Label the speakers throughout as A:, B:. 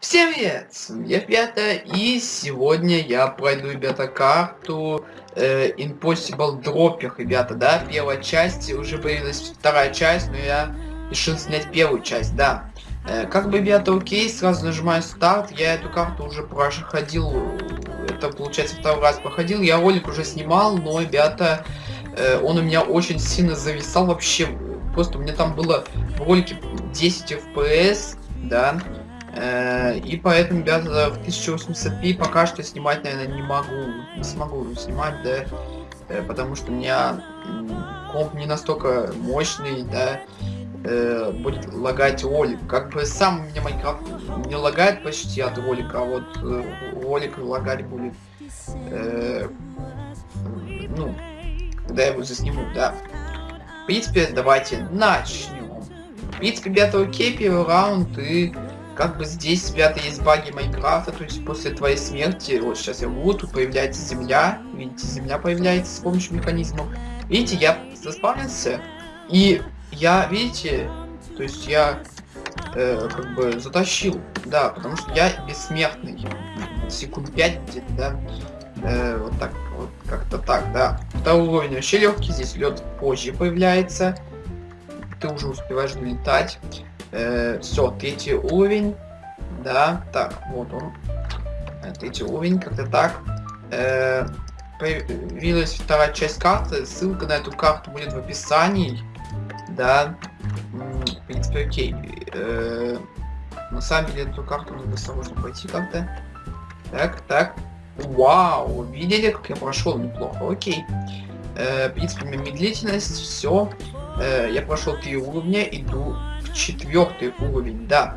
A: Всем привет! Я Пята, и сегодня я пройду, ребята, карту э, Impossible Dropper, ребята, да, первая часть, уже появилась вторая часть, но я решил снять первую часть, да. Э, как бы, ребята, окей, сразу нажимаю старт, я эту карту уже проходил, это, получается, второй раз проходил, я ролик уже снимал, но, ребята, э, он у меня очень сильно зависал вообще, просто у меня там было в ролике 10 FPS, да, и поэтому, ребята, в 1080p пока что снимать, наверное, не могу. Не смогу снимать, да. Э, потому что у меня комп не настолько мощный, да. Э, будет лагать ролик. Как бы сам у меня Майнкрафт не лагает почти от ролика, а вот ролик лагать будет. Ну, когда я его засниму, да. В принципе, давайте начнем. В принципе, ребята, окей, первый раунд и как бы здесь, ребята, есть баги Майнкрафта, то есть после твоей смерти, вот сейчас я буду, тут появляется земля, видите, земля появляется с помощью механизмов. Видите, я заспавнился, и я, видите, то есть я э, как бы затащил, да, потому что я бессмертный, секунд 5 где-то, да, э, вот так, вот как-то так, да. Второй уровень вообще легкий, здесь лед позже появляется, ты уже успеваешь долетать. Э, все, третий уровень. Да, так, вот он. Э, третий уровень, как-то так. Э, появилась вторая часть карты. Ссылка на эту карту будет в описании. Да. В принципе, окей. Э, на самом деле эту карту надо осторожно пройти как-то. Так, так. Вау, видели, как я прошел неплохо. Окей. Э, в принципе, медлительность, все. Э, я прошел три уровня, иду четвертый уровень, да.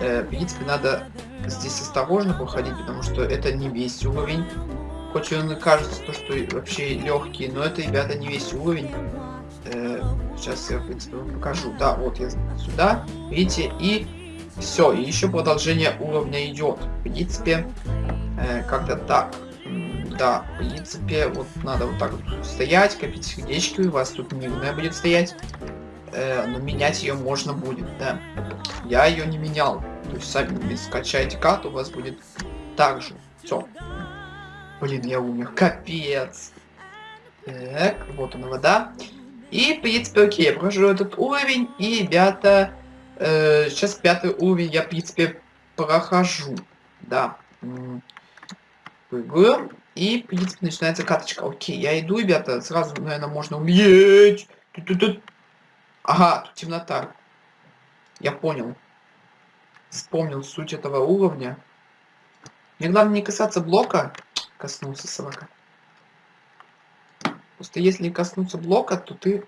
A: Э, в принципе, надо здесь осторожно проходить, потому что это не весь уровень. Хоть он и кажется, то, что вообще легкий, но это, ребята, не весь уровень. Э, сейчас я, в принципе, вам покажу. Да, вот я сюда, видите, и все. И еще продолжение уровня идет. В принципе, э, как-то так. Да, в принципе, вот надо вот так вот стоять, копить сердечки, у вас тут мирная будет стоять э, но менять ее можно будет, да. Я ее не менял. То есть сами скачаете карту, у вас будет так же. Все. Блин, я умер. Капец. Так, вот она вода. И, в принципе, окей, я прохожу этот уровень, и, ребята, э, сейчас пятый уровень я, в принципе, прохожу. Да. Прыгаю. И, в принципе, начинается каточка. Окей, я иду, ребята, сразу, наверное, можно умереть. Темнота. Я понял. Вспомнил суть этого уровня. Мне главное не касаться блока. Коснулся собака. Просто если коснуться блока, то ты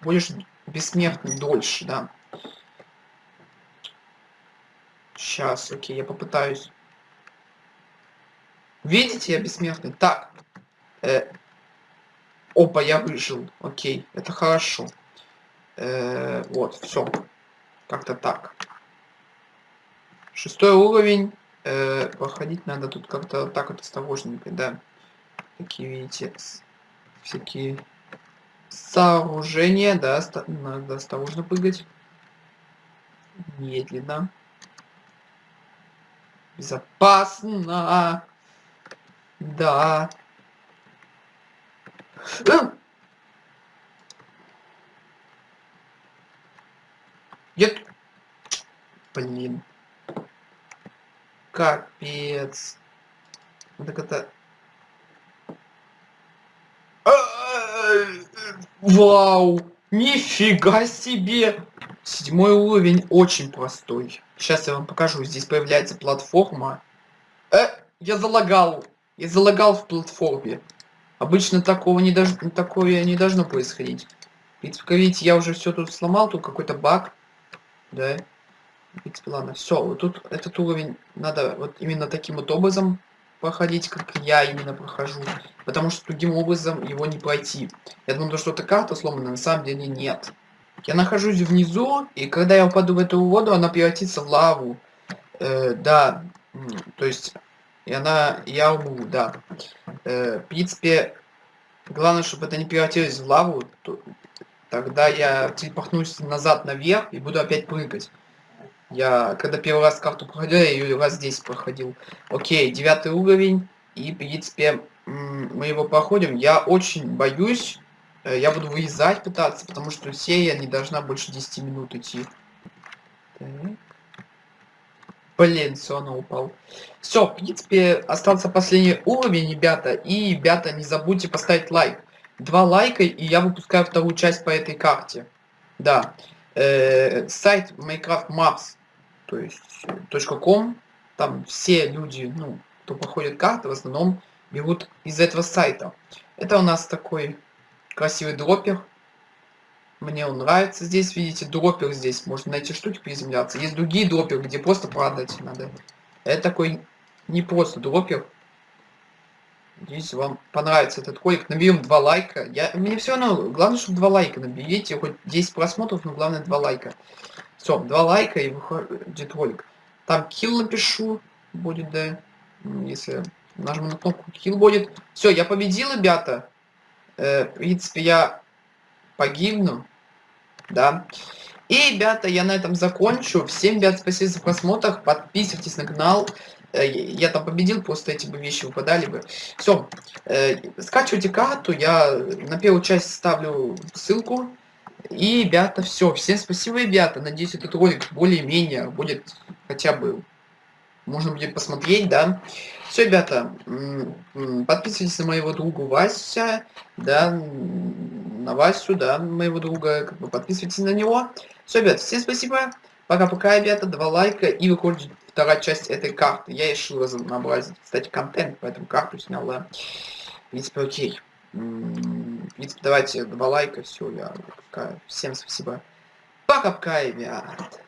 A: будешь бессмертным дольше, да. Сейчас, окей, я попытаюсь. Видите, я бессмертный. Так. Э, опа, я выжил. Окей, это хорошо. Э, вот, все. Как-то так. Шестой уровень. Э, проходить надо тут как-то так вот осторожненько, да. Такие, видите, всякие сооружения, да, надо осторожно прыгать. Медленно. Безопасно. Да. Нет. Блин. Капец. Так это... Вау! Нифига себе! Седьмой уровень очень простой. Сейчас я вам покажу. Здесь появляется платформа. Э, я залагал. Я залагал в платформе. Обычно такого не, дож... такое не должно происходить. Ведь, видите, я уже все тут сломал. Тут какой-то баг да. Принципе, ладно, все, вот тут этот уровень надо вот именно таким вот образом проходить, как я именно прохожу, потому что другим образом его не пройти. Я думаю, что эта карта сломана, на самом деле нет. Я нахожусь внизу, и когда я упаду в эту воду, она превратится в лаву. Э, да, то есть, и она, я умру, да. Э, в принципе, главное, чтобы это не превратилось в лаву, то, Тогда я телепортнусь назад наверх и буду опять прыгать. Я, когда первый раз карту проходил, я ее раз здесь проходил. Окей, девятый уровень. И, в принципе, мы его проходим. Я очень боюсь. Э, я буду вырезать пытаться, потому что серия не должна больше 10 минут идти. Так. Блин, все, она упал. Все, в принципе, остался последний уровень, ребята. И, ребята, не забудьте поставить лайк. Два лайка, и я выпускаю вторую часть по этой карте. Да. Э, сайт Minecraft Maps, то есть .com, там все люди, ну, кто проходит карты, в основном берут из этого сайта. Это у нас такой красивый дроппер. Мне он нравится. Здесь, видите, дроппер здесь. Можно найти штуки приземляться. Есть другие дропперы, где просто падать надо. Это такой не просто дроппер. Надеюсь, вам понравится этот ролик. Наберем два лайка. Я, мне все равно, главное, чтобы два лайка наберите. Хоть 10 просмотров, но главное два лайка. Все, два лайка и выходит ролик. Там килл напишу. Будет, да. Если нажму на кнопку, килл будет. Все, я победил, ребята. Э, в принципе, я погибну да. И, ребята, я на этом закончу. Всем, ребят, спасибо за просмотр. Подписывайтесь на канал. Э, я там победил, просто эти бы вещи выпадали бы. Все, э, скачивайте карту. Я на первую часть ставлю ссылку. И, ребята, все. Всем спасибо, ребята. Надеюсь, этот ролик более-менее будет хотя бы можно будет посмотреть, да. Все, ребята, подписывайтесь на моего друга Вася, да, на Васю, да, моего друга, как бы подписывайтесь на него. Все, ребят, всем спасибо. Пока-пока, ребята, два лайка и выходит вторая часть этой карты. Я решил разнообразить, кстати, контент, поэтому карту снял, да. В принципе, окей. В принципе, давайте два лайка, все, я Всем спасибо. Пока-пока, ребят.